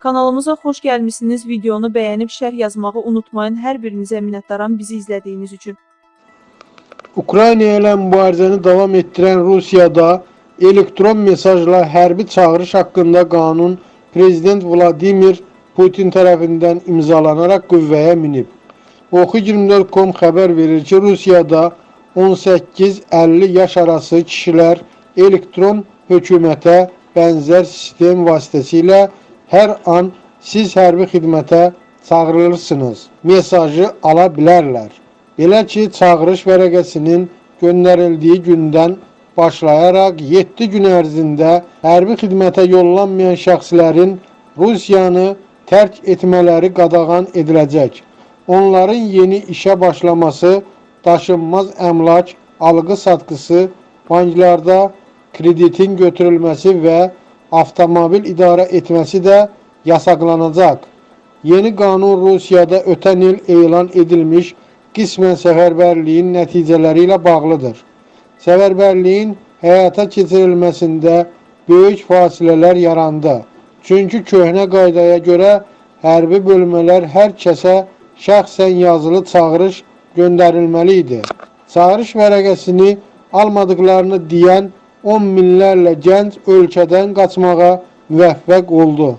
Kanalımıza xoş gəlmisiniz. Videonu bəyənib şərh yazmağı unutmayın. Hər birinizə minnətdaram bizi izlədiyiniz üçün. Ukrayna ilə mübarizəni davam etdirən Rusiyada elektron mesajla hərbi çağırış haqqında qanun Prezident Vladimir Putin tərəfindən imzalanaraq qüvvəyə minib. Oxu24.com xəbər verir ki, Rusiyada 18-50 yaş arası kişilər elektron hökumətə bənzər sistem vasitəsilə hər an siz hərbi xidmətə çağırılırsınız mesajı ala bilərlər. Belə ki, çağırış vərəqəsinin göndərildiyi gündən başlayaraq 7 gün ərzində hərbi xidmətə yollanmayan şəxslərin Rusiyanı tərk etmələri qadağan ediləcək. Onların yeni işə başlaması, daşınmaz əmlak alqı-satqısı, banklarda kreditin götürülməsi və avtomobil idarə etməsi də yasaqlanacaq. Yeni qanun Rusiyada ötən il elan edilmiş qismən səfərbərliyin nəticələri ilə bağlıdır. Səfərbərliyin həyata keçirilməsində böyük fasilələr yarandı. Çünki köhnə qaydaya görə hərbi bölmələr hər kəsə şəxsən yazılı çağırış göndərilməli idi. Çağırış vərəqəsini almadıqlarını deyən 10 minlərlə gənc ölkədən qaçmağa müvəffəq oldu.